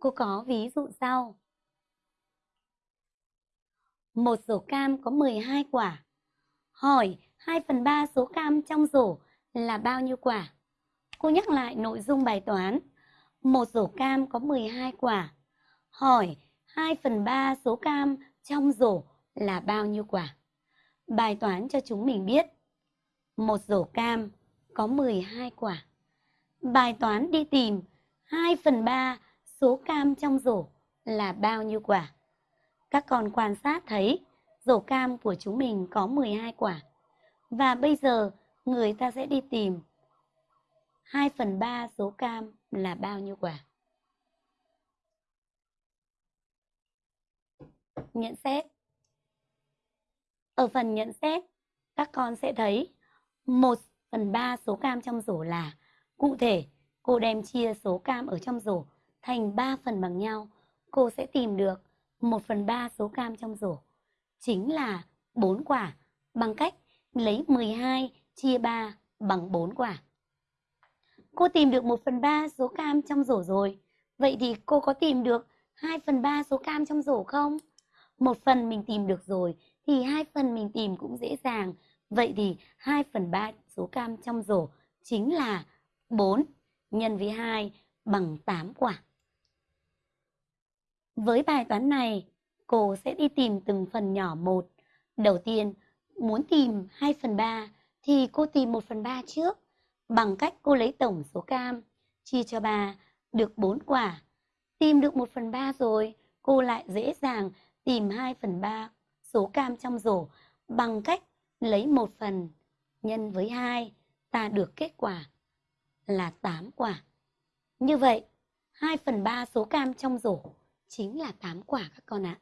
Cô có ví dụ sau. Một rổ cam có 12 quả. Hỏi 2 phần 3 số cam trong rổ là bao nhiêu quả? Cô nhắc lại nội dung bài toán. Một rổ cam có 12 quả. Hỏi 2 phần 3 số cam trong rổ là bao nhiêu quả? Bài toán cho chúng mình biết. Một rổ cam có 12 quả. Bài toán đi tìm 2 phần 3 số cam trong rổ là bao nhiêu quả? Các con quan sát thấy rổ cam của chúng mình có 12 quả. Và bây giờ người ta sẽ đi tìm 2 phần 3 số cam là bao nhiêu quả? Nhận xét Ở phần nhận xét, các con sẽ thấy 1 phần 3 số cam trong rổ là Cụ thể, cô đem chia số cam ở trong rổ thành 3 phần bằng nhau. Cô sẽ tìm được 1 phần 3 số cam trong rổ. Chính là 4 quả bằng cách lấy 12 chia 3 bằng 4 quả. Cô tìm được 1 phần 3 số cam trong rổ rồi. Vậy thì cô có tìm được 2 phần 3 số cam trong rổ không? Một phần mình tìm được rồi thì hai phần mình tìm cũng dễ dàng. Vậy thì 2 phần 3 số cam trong rổ chính là 4 nhân với 2 bằng 8 quả. Với bài toán này, cô sẽ đi tìm từng phần nhỏ một. Đầu tiên, muốn tìm 2 phần 3 thì cô tìm 1 phần 3 trước bằng cách cô lấy tổng số cam chia cho 3 được 4 quả. Tìm được 1 phần 3 rồi, cô lại dễ dàng tìm 2 phần 3 số cam trong rổ bằng cách lấy 1 phần nhân với 2 ta được kết quả là 8 quả. Như vậy, 2 phần 3 số cam trong rổ chính là tám quả các con ạ.